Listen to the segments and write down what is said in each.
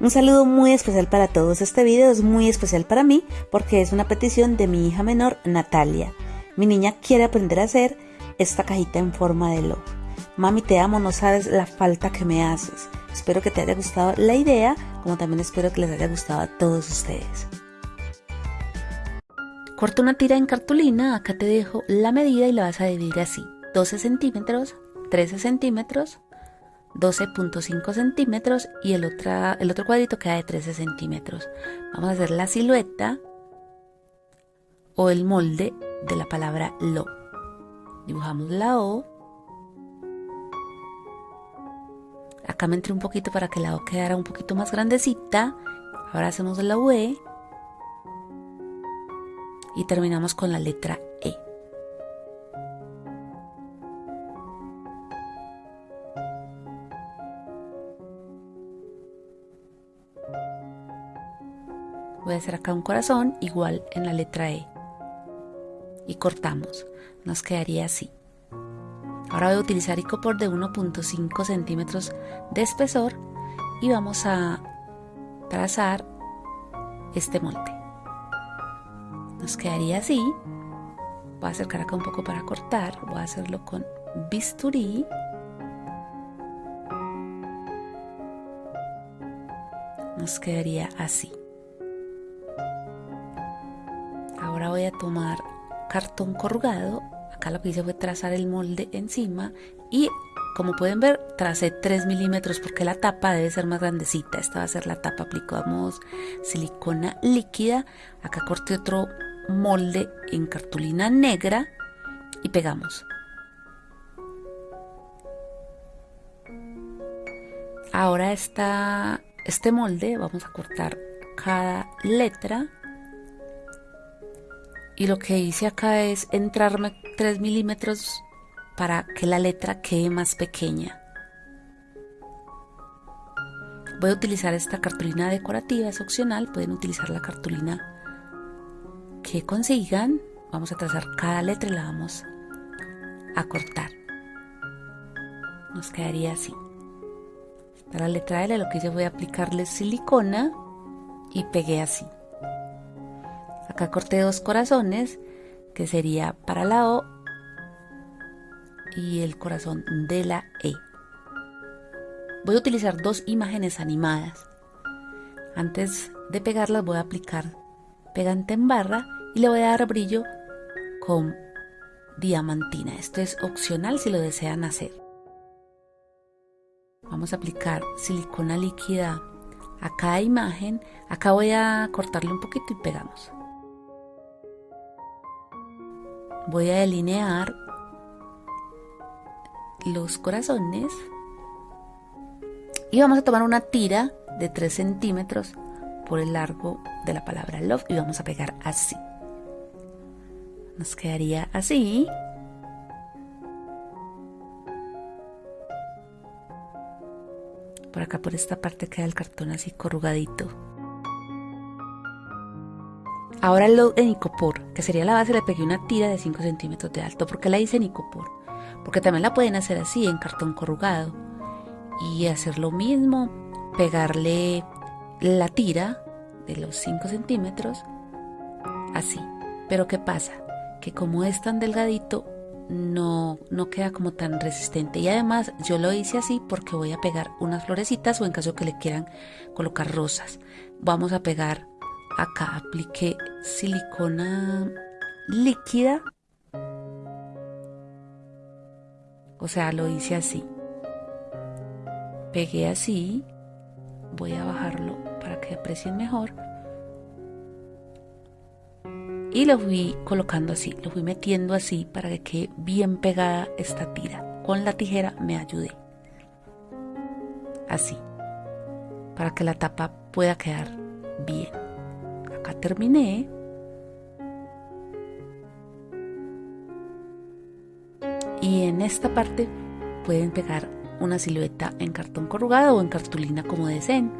Un saludo muy especial para todos. Este video es muy especial para mí porque es una petición de mi hija menor, Natalia. Mi niña quiere aprender a hacer esta cajita en forma de lobo. Mami, te amo, no sabes la falta que me haces. Espero que te haya gustado la idea, como también espero que les haya gustado a todos ustedes. Corta una tira en cartulina, acá te dejo la medida y la vas a dividir así. 12 centímetros, 13 centímetros, 12.5 centímetros y el, el otro cuadrito queda de 13 centímetros. Vamos a hacer la silueta o el molde de la palabra lo. Dibujamos la O. Acá me entré un poquito para que la O quedara un poquito más grandecita. Ahora hacemos la V. Y terminamos con la letra voy a hacer acá un corazón igual en la letra E. Y cortamos. Nos quedaría así. Ahora voy a utilizar icopor de 1.5 centímetros de espesor y vamos a trazar este molde. Nos quedaría así. Voy a acercar acá un poco para cortar. Voy a hacerlo con bisturí. Nos quedaría así Ahora voy a tomar cartón corrugado. Acá lo que hice fue trazar el molde encima y como pueden ver tracé 3 milímetros porque la tapa debe ser más grandecita. Esta va a ser la tapa. Aplicamos silicona líquida. Acá corté otro molde en cartulina negra y pegamos. Ahora está este molde vamos a cortar cada letra y lo que hice acá es entrarme 3 milímetros para que la letra quede más pequeña. Voy a utilizar esta cartulina decorativa, es opcional, pueden utilizar la cartulina que consigan. Vamos a trazar cada letra y la vamos a cortar. Nos quedaría así. Para la letra L lo que hice fue aplicarle silicona y pegué así. Acá corté dos corazones, que sería para la O y el corazón de la E. Voy a utilizar dos imágenes animadas. Antes de pegarlas voy a aplicar pegante en barra y le voy a dar brillo con diamantina. Esto es opcional si lo desean hacer. Vamos a aplicar silicona líquida a cada imagen. Acá voy a cortarle un poquito y pegamos voy a delinear los corazones y vamos a tomar una tira de 3 centímetros por el largo de la palabra love y vamos a pegar así. Nos quedaría así. Por acá por esta parte queda el cartón así corrugadito Ahora el en icopor, que sería la base, le pegué una tira de 5 centímetros de alto. ¿Por qué la hice en icopor? Porque también la pueden hacer así, en cartón corrugado. Y hacer lo mismo, pegarle la tira de los 5 centímetros, así. Pero ¿qué pasa? Que como es tan delgadito, no, no queda como tan resistente. Y además yo lo hice así porque voy a pegar unas florecitas o en caso que le quieran colocar rosas. Vamos a pegar acá apliqué silicona líquida. O sea lo hice así. Pegué así. Voy a bajarlo para que aprecien mejor. Y lo fui colocando así. Lo fui metiendo así para que quede bien pegada esta tira. Con la tijera me ayudé. Así. Para que la tapa pueda quedar bien terminé. Y en esta parte pueden pegar una silueta en cartón corrugado o en cartulina como deseen.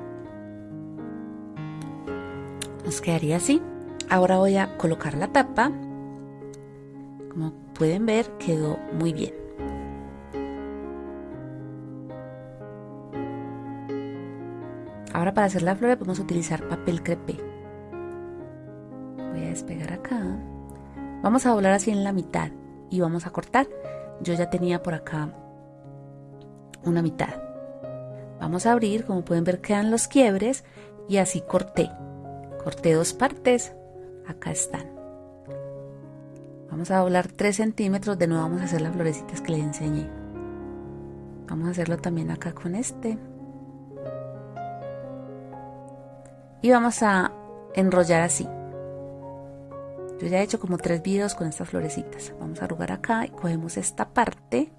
Nos quedaría así. Ahora voy a colocar la tapa. Como pueden ver quedó muy bien. Ahora para hacer la flor podemos utilizar papel crepé. Despegar acá. Vamos a doblar así en la mitad y vamos a cortar. Yo ya tenía por acá una mitad. Vamos a abrir, como pueden ver quedan los quiebres y así corté. Corté dos partes, acá están. Vamos a doblar 3 centímetros, de nuevo vamos a hacer las florecitas que les enseñé. Vamos a hacerlo también acá con este. Y vamos a enrollar así. Yo ya he hecho como tres videos con estas florecitas. Vamos a arrugar acá y cogemos esta parte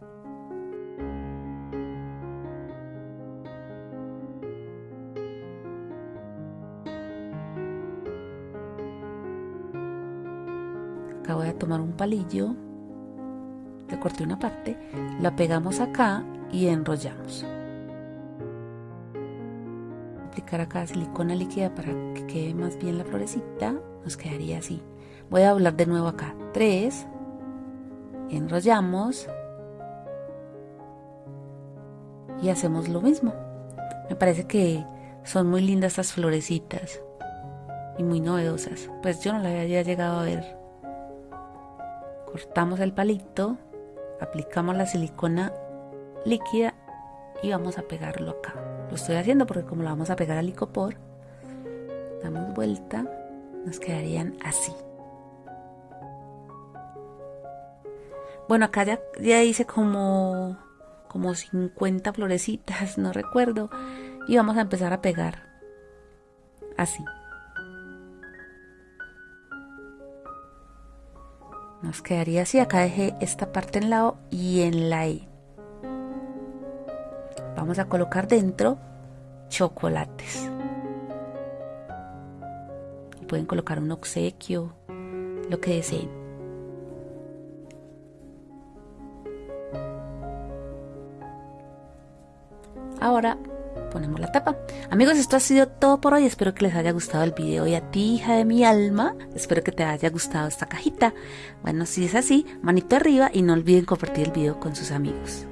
voy a tomar un palillo, le corté una parte, la pegamos acá y enrollamos. Aplicar acá silicona líquida para que quede más bien la florecita, nos quedaría así. Voy a doblar de nuevo acá, 3, enrollamos y hacemos lo mismo. Me parece que son muy lindas estas florecitas y muy novedosas. Pues yo no la había llegado a ver cortamos el palito, aplicamos la silicona líquida y vamos a pegarlo acá. Lo estoy haciendo porque como lo vamos a pegar al licopor, damos vuelta, nos quedarían así. Bueno, acá ya, ya hice como, como 50 florecitas, no recuerdo. Y vamos a empezar a pegar así. Nos quedaría así, acá dejé esta parte en la O y en la I. Vamos a colocar dentro chocolates. pueden colocar un obsequio, lo que deseen. Ahora ponemos la tapa. Amigos, esto ha sido todo por hoy. Espero que les haya gustado el video. Y a ti, hija de mi alma, espero que te haya gustado esta cajita. Bueno, si es así, manito arriba y no olviden compartir el video con sus amigos.